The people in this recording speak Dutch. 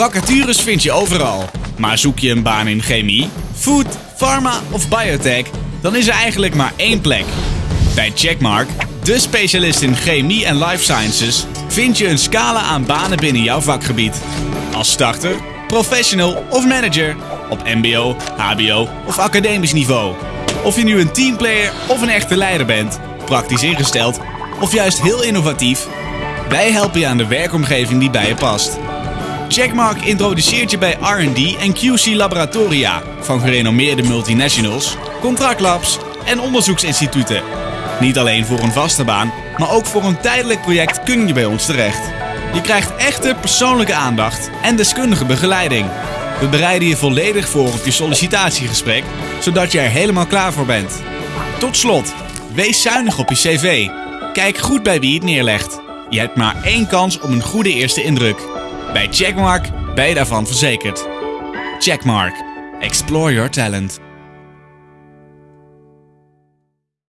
Vacatures vind je overal. Maar zoek je een baan in chemie, food, pharma of biotech, dan is er eigenlijk maar één plek. Bij Checkmark, de specialist in chemie en life sciences, vind je een scala aan banen binnen jouw vakgebied. Als starter, professional of manager, op MBO, HBO of academisch niveau. Of je nu een teamplayer of een echte leider bent, praktisch ingesteld of juist heel innovatief, wij helpen je aan de werkomgeving die bij je past. Checkmark introduceert je bij R&D en QC laboratoria van gerenommeerde multinationals, contractlabs en onderzoeksinstituten. Niet alleen voor een vaste baan, maar ook voor een tijdelijk project kun je bij ons terecht. Je krijgt echte persoonlijke aandacht en deskundige begeleiding. We bereiden je volledig voor op je sollicitatiegesprek, zodat je er helemaal klaar voor bent. Tot slot, wees zuinig op je cv. Kijk goed bij wie het neerlegt. Je hebt maar één kans op een goede eerste indruk. Bij Checkmark ben je daarvan verzekerd. Checkmark. Explore your talent.